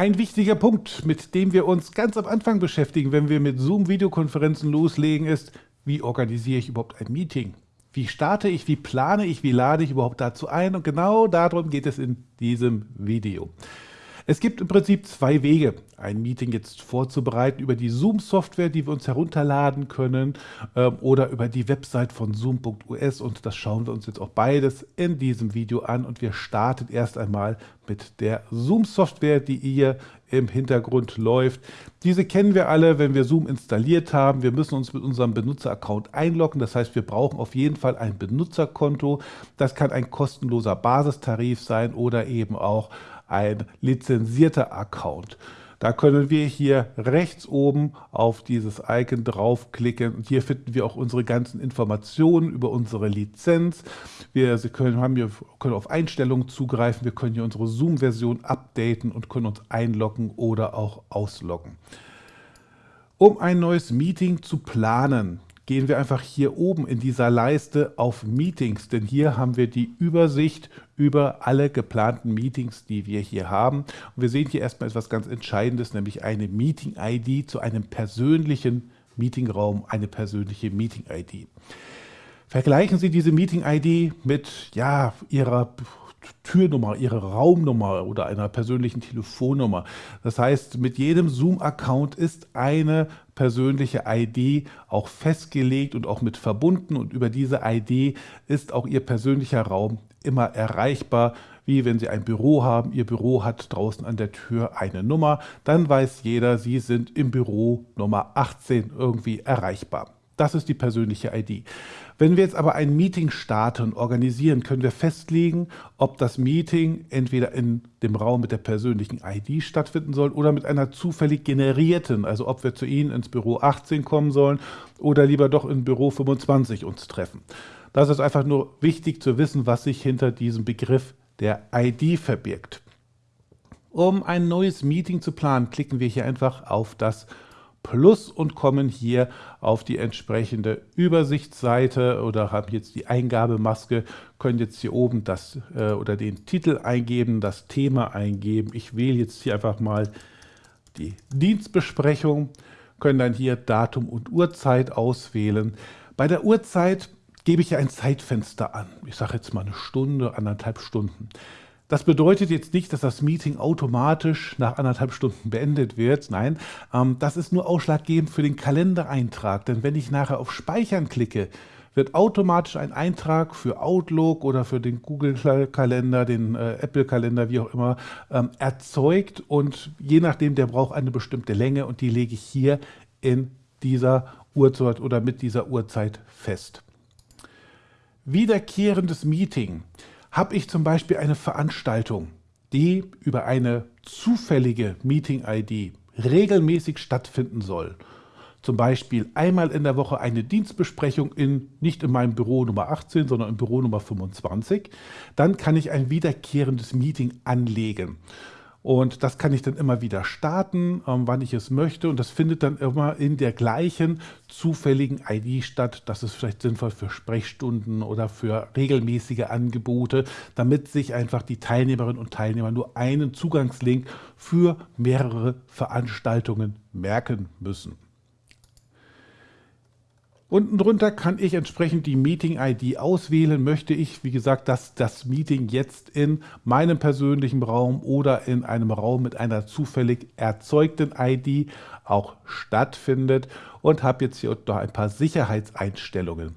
Ein wichtiger Punkt, mit dem wir uns ganz am Anfang beschäftigen, wenn wir mit Zoom-Videokonferenzen loslegen, ist, wie organisiere ich überhaupt ein Meeting? Wie starte ich, wie plane ich, wie lade ich überhaupt dazu ein? Und genau darum geht es in diesem Video. Es gibt im Prinzip zwei Wege, ein Meeting jetzt vorzubereiten über die Zoom-Software, die wir uns herunterladen können äh, oder über die Website von zoom.us und das schauen wir uns jetzt auch beides in diesem Video an und wir starten erst einmal mit der Zoom-Software, die hier im Hintergrund läuft. Diese kennen wir alle, wenn wir Zoom installiert haben. Wir müssen uns mit unserem Benutzeraccount einloggen. Das heißt, wir brauchen auf jeden Fall ein Benutzerkonto. Das kann ein kostenloser Basistarif sein oder eben auch ein lizenzierter Account. Da können wir hier rechts oben auf dieses Icon draufklicken und hier finden wir auch unsere ganzen Informationen über unsere Lizenz. Wir können, haben hier, können auf Einstellungen zugreifen, wir können hier unsere Zoom-Version updaten und können uns einloggen oder auch ausloggen. Um ein neues Meeting zu planen, gehen wir einfach hier oben in dieser Leiste auf Meetings, denn hier haben wir die Übersicht über alle geplanten Meetings, die wir hier haben. Und wir sehen hier erstmal etwas ganz Entscheidendes, nämlich eine Meeting-ID zu einem persönlichen Meetingraum, eine persönliche Meeting-ID. Vergleichen Sie diese Meeting-ID mit ja, Ihrer Türnummer, Ihre Raumnummer oder einer persönlichen Telefonnummer. Das heißt, mit jedem Zoom-Account ist eine persönliche ID auch festgelegt und auch mit verbunden und über diese ID ist auch Ihr persönlicher Raum immer erreichbar, wie wenn Sie ein Büro haben, Ihr Büro hat draußen an der Tür eine Nummer, dann weiß jeder, Sie sind im Büro Nummer 18 irgendwie erreichbar. Das ist die persönliche ID. Wenn wir jetzt aber ein Meeting starten, organisieren, können wir festlegen, ob das Meeting entweder in dem Raum mit der persönlichen ID stattfinden soll oder mit einer zufällig generierten, also ob wir zu Ihnen ins Büro 18 kommen sollen oder lieber doch in Büro 25 uns treffen. Das ist einfach nur wichtig zu wissen, was sich hinter diesem Begriff der ID verbirgt. Um ein neues Meeting zu planen, klicken wir hier einfach auf das Plus und kommen hier auf die entsprechende Übersichtsseite oder haben jetzt die Eingabemaske, können jetzt hier oben das äh, oder den Titel eingeben, das Thema eingeben. Ich wähle jetzt hier einfach mal die Dienstbesprechung, können dann hier Datum und Uhrzeit auswählen. Bei der Uhrzeit gebe ich ein Zeitfenster an. Ich sage jetzt mal eine Stunde, anderthalb Stunden. Das bedeutet jetzt nicht, dass das Meeting automatisch nach anderthalb Stunden beendet wird. Nein, ähm, das ist nur ausschlaggebend für den Kalendereintrag. Denn wenn ich nachher auf Speichern klicke, wird automatisch ein Eintrag für Outlook oder für den Google-Kalender, den äh, Apple-Kalender, wie auch immer, ähm, erzeugt. Und je nachdem, der braucht eine bestimmte Länge und die lege ich hier in dieser Uhrzeit oder mit dieser Uhrzeit fest. Wiederkehrendes Meeting habe ich zum Beispiel eine Veranstaltung, die über eine zufällige Meeting-ID regelmäßig stattfinden soll, zum Beispiel einmal in der Woche eine Dienstbesprechung in, nicht in meinem Büro Nummer 18, sondern im Büro Nummer 25, dann kann ich ein wiederkehrendes Meeting anlegen. Und das kann ich dann immer wieder starten, ähm, wann ich es möchte. Und das findet dann immer in der gleichen zufälligen ID statt. Das ist vielleicht sinnvoll für Sprechstunden oder für regelmäßige Angebote, damit sich einfach die Teilnehmerinnen und Teilnehmer nur einen Zugangslink für mehrere Veranstaltungen merken müssen. Unten drunter kann ich entsprechend die Meeting-ID auswählen. Möchte ich, wie gesagt, dass das Meeting jetzt in meinem persönlichen Raum oder in einem Raum mit einer zufällig erzeugten ID auch stattfindet und habe jetzt hier noch ein paar Sicherheitseinstellungen.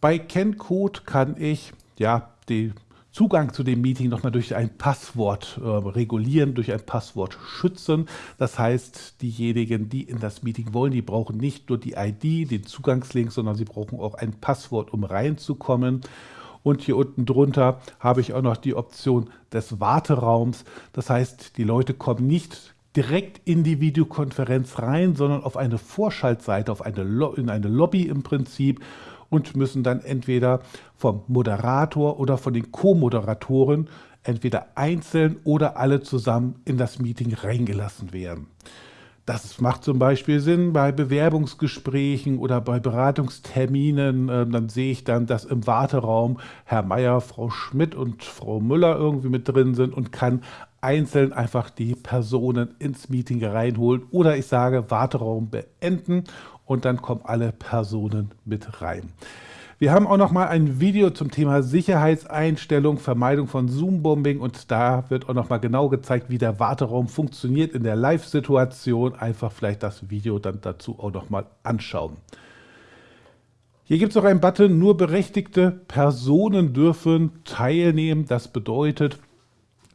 Bei KenCode kann ich ja die Zugang zu dem Meeting nochmal durch ein Passwort äh, regulieren, durch ein Passwort schützen. Das heißt, diejenigen, die in das Meeting wollen, die brauchen nicht nur die ID, den Zugangslink, sondern sie brauchen auch ein Passwort, um reinzukommen. Und hier unten drunter habe ich auch noch die Option des Warteraums. Das heißt, die Leute kommen nicht direkt in die Videokonferenz rein, sondern auf eine Vorschaltseite, auf eine in eine Lobby im Prinzip und müssen dann entweder vom Moderator oder von den Co-Moderatoren entweder einzeln oder alle zusammen in das Meeting reingelassen werden. Das macht zum Beispiel Sinn bei Bewerbungsgesprächen oder bei Beratungsterminen. Ähm, dann sehe ich dann, dass im Warteraum Herr Meier, Frau Schmidt und Frau Müller irgendwie mit drin sind und kann einzeln einfach die Personen ins Meeting reinholen. Oder ich sage Warteraum beenden und dann kommen alle Personen mit rein. Wir haben auch noch mal ein Video zum Thema Sicherheitseinstellung, Vermeidung von Zoom-Bombing und da wird auch noch mal genau gezeigt, wie der Warteraum funktioniert in der Live-Situation. Einfach vielleicht das Video dann dazu auch noch mal anschauen. Hier gibt es noch einen Button, nur berechtigte Personen dürfen teilnehmen. Das bedeutet,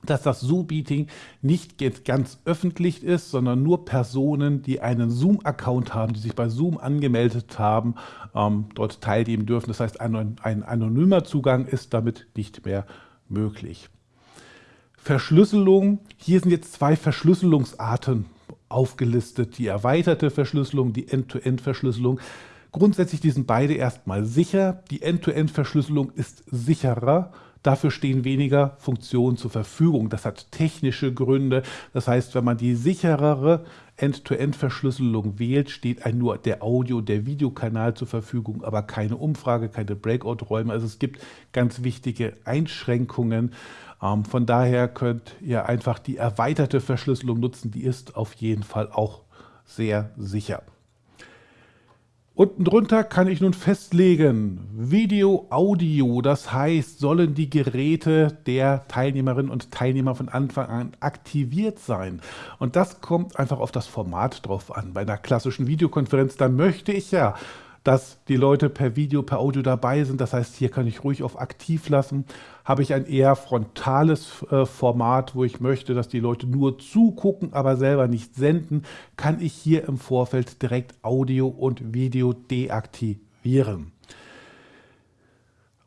dass das Zoom-Meeting nicht ganz öffentlich ist, sondern nur Personen, die einen Zoom-Account haben, die sich bei Zoom angemeldet haben, ähm, dort teilnehmen dürfen. Das heißt, ein, ein anonymer Zugang ist damit nicht mehr möglich. Verschlüsselung. Hier sind jetzt zwei Verschlüsselungsarten aufgelistet. Die erweiterte Verschlüsselung, die End-to-End-Verschlüsselung. Grundsätzlich die sind beide erstmal sicher. Die End-to-End-Verschlüsselung ist sicherer Dafür stehen weniger Funktionen zur Verfügung. Das hat technische Gründe. Das heißt, wenn man die sicherere End-to-End-Verschlüsselung wählt, steht ein nur der Audio-, der Videokanal zur Verfügung, aber keine Umfrage, keine Breakout-Räume. Also es gibt ganz wichtige Einschränkungen. Ähm, von daher könnt ihr einfach die erweiterte Verschlüsselung nutzen. Die ist auf jeden Fall auch sehr sicher. Unten drunter kann ich nun festlegen, Video, Audio, das heißt, sollen die Geräte der Teilnehmerinnen und Teilnehmer von Anfang an aktiviert sein. Und das kommt einfach auf das Format drauf an. Bei einer klassischen Videokonferenz, da möchte ich ja dass die Leute per Video, per Audio dabei sind. Das heißt, hier kann ich ruhig auf aktiv lassen. Habe ich ein eher frontales äh, Format, wo ich möchte, dass die Leute nur zugucken, aber selber nicht senden, kann ich hier im Vorfeld direkt Audio und Video deaktivieren.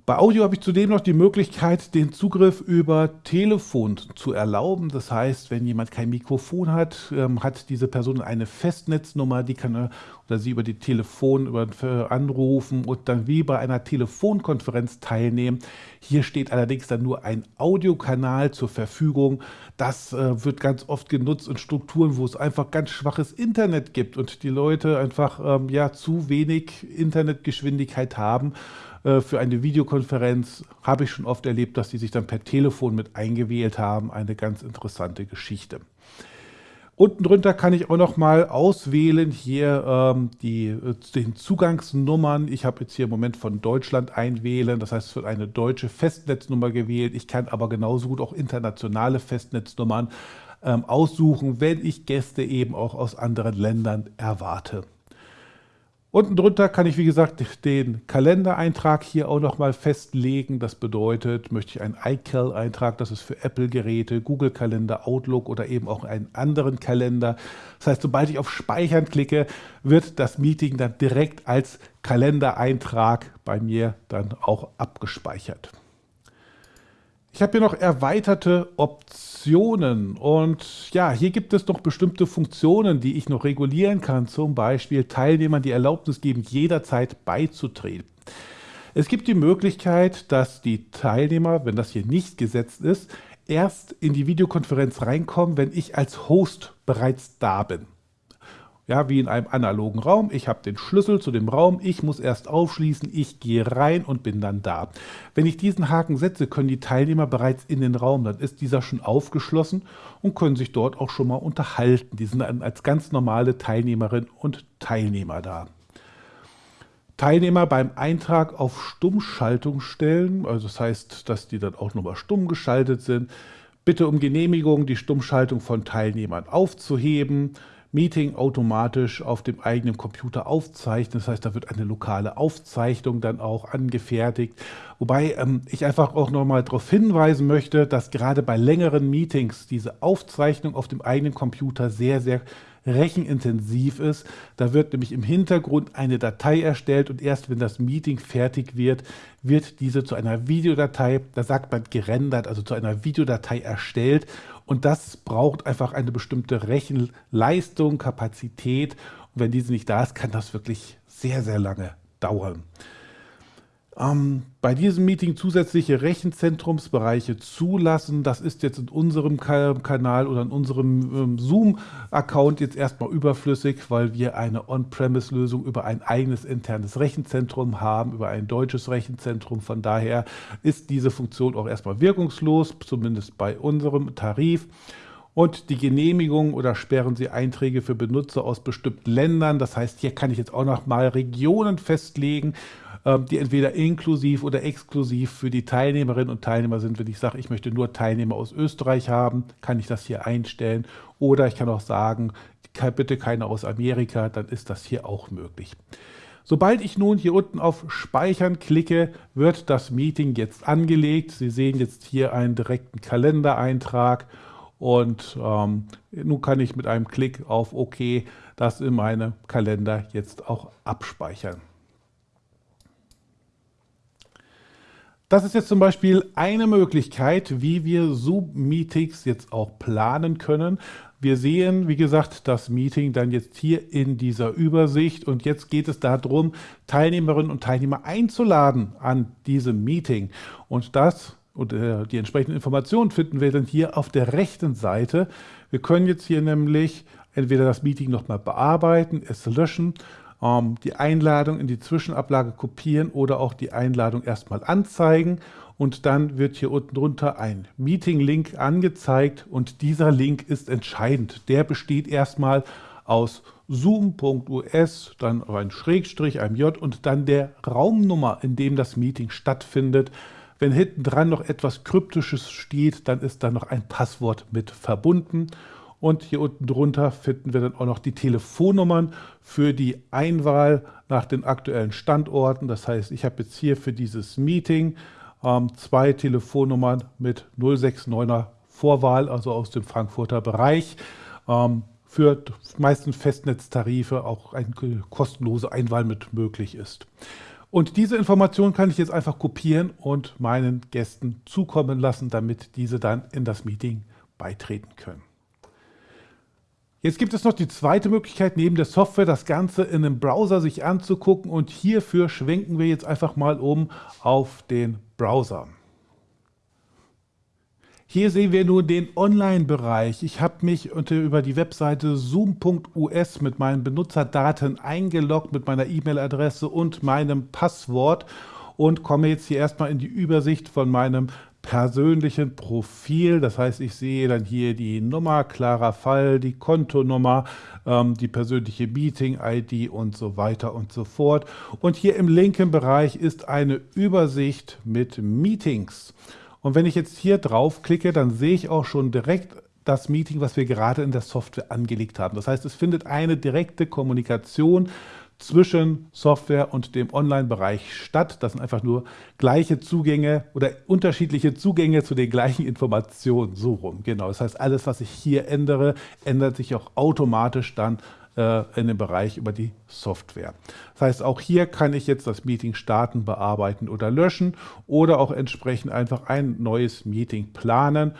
Bei Audio habe ich zudem noch die Möglichkeit, den Zugriff über Telefon zu erlauben. Das heißt, wenn jemand kein Mikrofon hat, ähm, hat diese Person eine Festnetznummer, die kann er oder sie über die Telefon über, äh, anrufen und dann wie bei einer Telefonkonferenz teilnehmen. Hier steht allerdings dann nur ein Audiokanal zur Verfügung. Das äh, wird ganz oft genutzt in Strukturen, wo es einfach ganz schwaches Internet gibt und die Leute einfach ähm, ja zu wenig Internetgeschwindigkeit haben äh, für eine Videokonferenz habe ich schon oft erlebt, dass die sich dann per Telefon mit eingewählt haben. Eine ganz interessante Geschichte. Unten drunter kann ich auch noch mal auswählen hier ähm, die, äh, den Zugangsnummern. Ich habe jetzt hier im Moment von Deutschland einwählen, das heißt es wird eine deutsche Festnetznummer gewählt. Ich kann aber genauso gut auch internationale Festnetznummern ähm, aussuchen, wenn ich Gäste eben auch aus anderen Ländern erwarte. Unten drunter kann ich, wie gesagt, den Kalendereintrag hier auch nochmal festlegen. Das bedeutet, möchte ich einen iCal-Eintrag, das ist für Apple-Geräte, Google-Kalender, Outlook oder eben auch einen anderen Kalender. Das heißt, sobald ich auf Speichern klicke, wird das Meeting dann direkt als Kalendereintrag bei mir dann auch abgespeichert. Ich habe hier noch erweiterte Optionen und ja, hier gibt es noch bestimmte Funktionen, die ich noch regulieren kann. Zum Beispiel Teilnehmern die Erlaubnis geben, jederzeit beizutreten. Es gibt die Möglichkeit, dass die Teilnehmer, wenn das hier nicht gesetzt ist, erst in die Videokonferenz reinkommen, wenn ich als Host bereits da bin. Ja, wie in einem analogen Raum. Ich habe den Schlüssel zu dem Raum, ich muss erst aufschließen, ich gehe rein und bin dann da. Wenn ich diesen Haken setze, können die Teilnehmer bereits in den Raum, dann ist dieser schon aufgeschlossen und können sich dort auch schon mal unterhalten. Die sind dann als ganz normale Teilnehmerinnen und Teilnehmer da. Teilnehmer beim Eintrag auf Stummschaltung stellen, also das heißt, dass die dann auch nochmal stumm geschaltet sind. Bitte um Genehmigung, die Stummschaltung von Teilnehmern aufzuheben Meeting automatisch auf dem eigenen Computer aufzeichnen. Das heißt, da wird eine lokale Aufzeichnung dann auch angefertigt. Wobei ähm, ich einfach auch nochmal darauf hinweisen möchte, dass gerade bei längeren Meetings diese Aufzeichnung auf dem eigenen Computer sehr, sehr rechenintensiv ist. Da wird nämlich im Hintergrund eine Datei erstellt und erst wenn das Meeting fertig wird, wird diese zu einer Videodatei, da sagt man gerendert, also zu einer Videodatei erstellt und das braucht einfach eine bestimmte Rechenleistung, Kapazität und wenn diese nicht da ist, kann das wirklich sehr, sehr lange dauern. Ähm, bei diesem Meeting zusätzliche Rechenzentrumsbereiche zulassen. Das ist jetzt in unserem Kanal oder in unserem ähm, Zoom-Account jetzt erstmal überflüssig, weil wir eine On-Premise-Lösung über ein eigenes internes Rechenzentrum haben, über ein deutsches Rechenzentrum. Von daher ist diese Funktion auch erstmal wirkungslos, zumindest bei unserem Tarif und die Genehmigung oder sperren Sie Einträge für Benutzer aus bestimmten Ländern. Das heißt, hier kann ich jetzt auch noch mal Regionen festlegen, die entweder inklusiv oder exklusiv für die Teilnehmerinnen und Teilnehmer sind. Wenn ich sage, ich möchte nur Teilnehmer aus Österreich haben, kann ich das hier einstellen. Oder ich kann auch sagen, bitte keine aus Amerika, dann ist das hier auch möglich. Sobald ich nun hier unten auf Speichern klicke, wird das Meeting jetzt angelegt. Sie sehen jetzt hier einen direkten Kalendereintrag und ähm, nun kann ich mit einem Klick auf OK das in meinem Kalender jetzt auch abspeichern. Das ist jetzt zum Beispiel eine Möglichkeit, wie wir Zoom-Meetings jetzt auch planen können. Wir sehen, wie gesagt, das Meeting dann jetzt hier in dieser Übersicht und jetzt geht es darum, Teilnehmerinnen und Teilnehmer einzuladen an diesem Meeting. Und das und äh, die entsprechenden Informationen finden wir dann hier auf der rechten Seite. Wir können jetzt hier nämlich entweder das Meeting nochmal bearbeiten, es löschen die Einladung in die Zwischenablage kopieren oder auch die Einladung erstmal anzeigen und dann wird hier unten drunter ein Meeting-Link angezeigt und dieser Link ist entscheidend. Der besteht erstmal aus zoom.us, dann ein Schrägstrich, einem J und dann der Raumnummer, in dem das Meeting stattfindet. Wenn hinten dran noch etwas Kryptisches steht, dann ist da noch ein Passwort mit verbunden. Und hier unten drunter finden wir dann auch noch die Telefonnummern für die Einwahl nach den aktuellen Standorten. Das heißt, ich habe jetzt hier für dieses Meeting ähm, zwei Telefonnummern mit 069er Vorwahl, also aus dem Frankfurter Bereich. Ähm, für meisten Festnetztarife auch eine kostenlose Einwahl mit möglich ist. Und diese Information kann ich jetzt einfach kopieren und meinen Gästen zukommen lassen, damit diese dann in das Meeting beitreten können. Jetzt gibt es noch die zweite Möglichkeit, neben der Software das Ganze in einem Browser sich anzugucken und hierfür schwenken wir jetzt einfach mal um auf den Browser. Hier sehen wir nun den Online-Bereich. Ich habe mich über die Webseite zoom.us mit meinen Benutzerdaten eingeloggt, mit meiner E-Mail-Adresse und meinem Passwort und komme jetzt hier erstmal in die Übersicht von meinem persönlichen Profil. Das heißt, ich sehe dann hier die Nummer, klarer Fall, die Kontonummer, ähm, die persönliche Meeting-ID und so weiter und so fort. Und hier im linken Bereich ist eine Übersicht mit Meetings. Und wenn ich jetzt hier draufklicke, dann sehe ich auch schon direkt das Meeting, was wir gerade in der Software angelegt haben. Das heißt, es findet eine direkte Kommunikation zwischen Software und dem Online-Bereich statt. Das sind einfach nur gleiche Zugänge oder unterschiedliche Zugänge zu den gleichen Informationen. So rum, genau. Das heißt, alles, was ich hier ändere, ändert sich auch automatisch dann äh, in dem Bereich über die Software. Das heißt, auch hier kann ich jetzt das Meeting starten, bearbeiten oder löschen oder auch entsprechend einfach ein neues Meeting planen.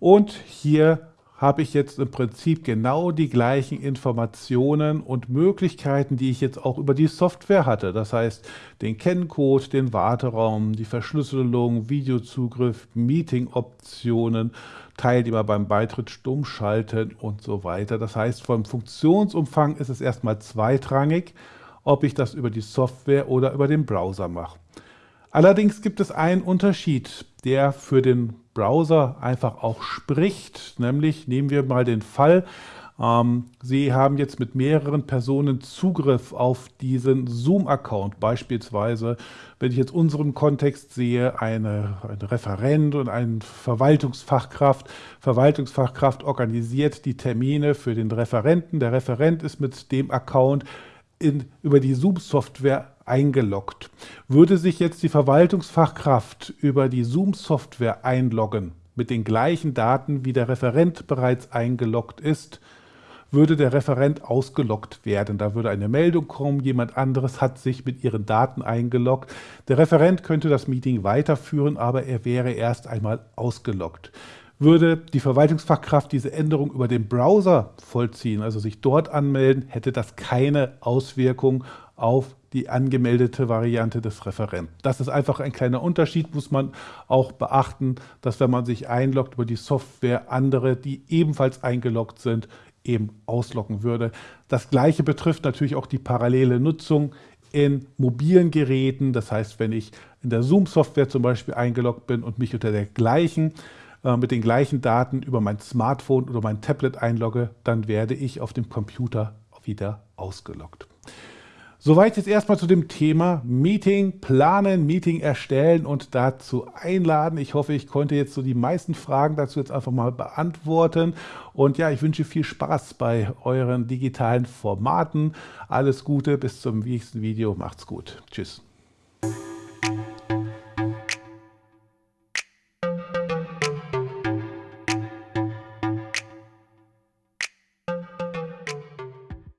Und hier habe ich jetzt im Prinzip genau die gleichen Informationen und Möglichkeiten, die ich jetzt auch über die Software hatte. Das heißt, den Kenncode, den Warteraum, die Verschlüsselung, Videozugriff, Meeting-Optionen, Teilnehmer beim Beitritt stumm schalten und so weiter. Das heißt, vom Funktionsumfang ist es erstmal zweitrangig, ob ich das über die Software oder über den Browser mache. Allerdings gibt es einen Unterschied, der für den Browser einfach auch spricht. Nämlich nehmen wir mal den Fall, ähm, Sie haben jetzt mit mehreren Personen Zugriff auf diesen Zoom-Account. Beispielsweise, wenn ich jetzt unseren Kontext sehe, eine, ein Referent und ein Verwaltungsfachkraft. Verwaltungsfachkraft organisiert die Termine für den Referenten. Der Referent ist mit dem Account in, über die Zoom-Software eingeloggt. Würde sich jetzt die Verwaltungsfachkraft über die Zoom-Software einloggen, mit den gleichen Daten wie der Referent bereits eingeloggt ist, würde der Referent ausgeloggt werden. Da würde eine Meldung kommen, jemand anderes hat sich mit ihren Daten eingeloggt. Der Referent könnte das Meeting weiterführen, aber er wäre erst einmal ausgeloggt. Würde die Verwaltungsfachkraft diese Änderung über den Browser vollziehen, also sich dort anmelden, hätte das keine Auswirkung auf die angemeldete Variante des Referenten. Das ist einfach ein kleiner Unterschied, muss man auch beachten, dass wenn man sich einloggt über die Software, andere, die ebenfalls eingeloggt sind, eben auslocken würde. Das gleiche betrifft natürlich auch die parallele Nutzung in mobilen Geräten. Das heißt, wenn ich in der Zoom-Software zum Beispiel eingeloggt bin und mich unter der gleichen, äh, mit den gleichen Daten über mein Smartphone oder mein Tablet einlogge, dann werde ich auf dem Computer wieder ausgeloggt. Soweit jetzt erstmal zu dem Thema Meeting planen, Meeting erstellen und dazu einladen. Ich hoffe, ich konnte jetzt so die meisten Fragen dazu jetzt einfach mal beantworten. Und ja, ich wünsche viel Spaß bei euren digitalen Formaten. Alles Gute, bis zum nächsten Video. Macht's gut. Tschüss.